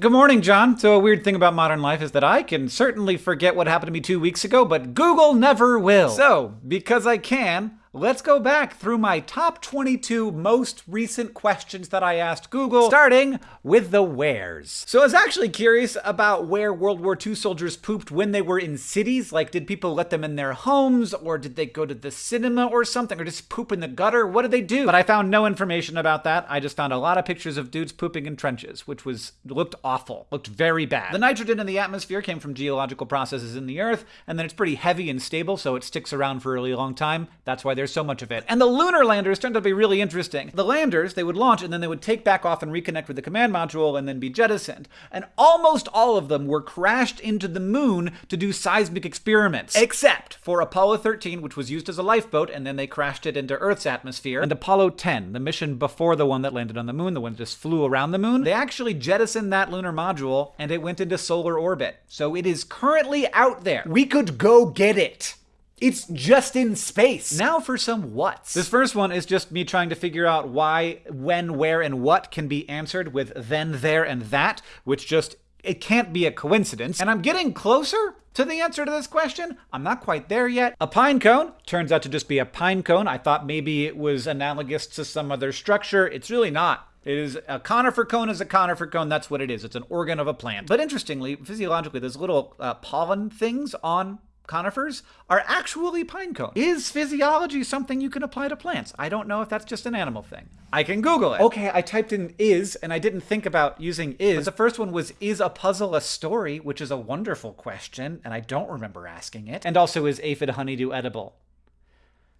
Good morning, John. So, a weird thing about modern life is that I can certainly forget what happened to me two weeks ago, but Google never will. So, because I can, let's go back through my top 22 most recent questions that I asked Google, starting with the wheres. So I was actually curious about where World War II soldiers pooped when they were in cities. Like, did people let them in their homes, or did they go to the cinema or something, or just poop in the gutter? What did they do? But I found no information about that. I just found a lot of pictures of dudes pooping in trenches, which was looked awful, looked very bad. The nitrogen in the atmosphere came from geological processes in the Earth, and then it's pretty heavy and stable, so it sticks around for a really long time. That's why there's so much of it. And the lunar landers turned out to be really interesting. The landers, they would launch and then they would take back off and reconnect with the command module and then be jettisoned. And almost all of them were crashed into the moon to do seismic experiments. Except for Apollo 13, which was used as a lifeboat, and then they crashed it into Earth's atmosphere. And Apollo 10, the mission before the one that landed on the moon, the one that just flew around the moon, they actually jettisoned that lunar module and it went into solar orbit. So it is currently out there. We could go get it. It's just in space. Now for some whats. This first one is just me trying to figure out why, when, where, and what can be answered with then, there, and that, which just, it can't be a coincidence. And I'm getting closer to the answer to this question. I'm not quite there yet. A pine cone turns out to just be a pine cone. I thought maybe it was analogous to some other structure. It's really not. It is a conifer cone is a conifer cone. That's what it is. It's an organ of a plant. But interestingly, physiologically, there's little uh, pollen things on conifers are actually pine cones. Is physiology something you can apply to plants? I don't know if that's just an animal thing. I can Google it. Okay, I typed in is, and I didn't think about using is. But the first one was, is a puzzle a story? Which is a wonderful question, and I don't remember asking it. And also, is aphid honeydew edible?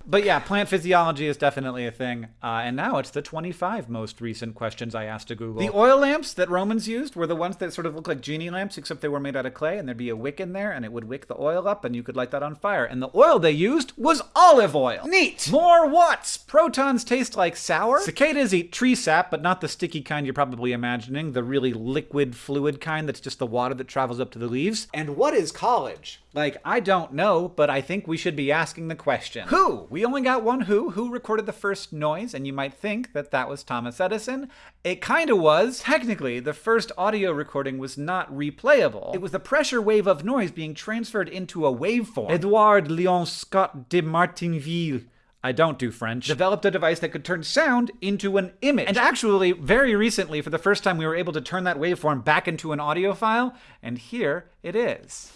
But yeah, plant physiology is definitely a thing. Uh, and now it's the 25 most recent questions I asked to Google. The oil lamps that Romans used were the ones that sort of look like genie lamps, except they were made out of clay, and there'd be a wick in there, and it would wick the oil up, and you could light that on fire. And the oil they used was olive oil. Neat! More watts! Protons taste like sour. Cicadas eat tree sap, but not the sticky kind you're probably imagining, the really liquid, fluid kind that's just the water that travels up to the leaves. And what is college? Like, I don't know, but I think we should be asking the question. Who? We only got one who. Who recorded the first noise? And you might think that that was Thomas Edison. It kinda was. Technically, the first audio recording was not replayable. It was the pressure wave of noise being transferred into a waveform. Edouard Leon Scott de Martinville I don't do French, developed a device that could turn sound into an image. And actually, very recently, for the first time, we were able to turn that waveform back into an audio file, and here it is.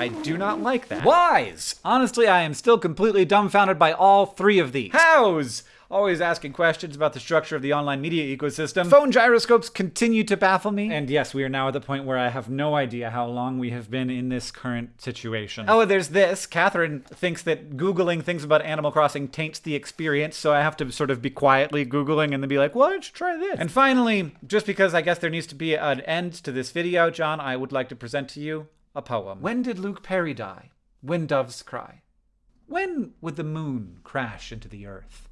I do not like that. Whys! Honestly, I am still completely dumbfounded by all three of these. Hows! always asking questions about the structure of the online media ecosystem. Phone gyroscopes continue to baffle me. And yes, we are now at the point where I have no idea how long we have been in this current situation. Oh, there's this. Katherine thinks that Googling things about Animal Crossing taints the experience, so I have to sort of be quietly Googling and then be like, why don't you try this? And finally, just because I guess there needs to be an end to this video, John, I would like to present to you a poem. When did Luke Perry die? When doves cry. When would the moon crash into the earth?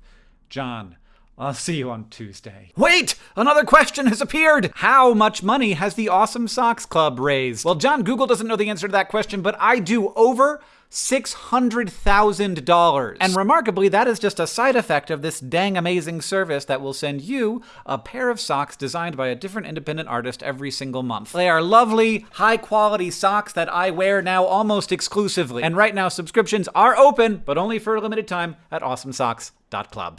John, I'll see you on Tuesday. Wait! Another question has appeared! How much money has the Awesome Socks Club raised? Well, John, Google doesn't know the answer to that question, but I do. Over $600,000. And remarkably, that is just a side effect of this dang amazing service that will send you a pair of socks designed by a different independent artist every single month. They are lovely, high quality socks that I wear now almost exclusively. And right now, subscriptions are open, but only for a limited time at awesomesocks.club.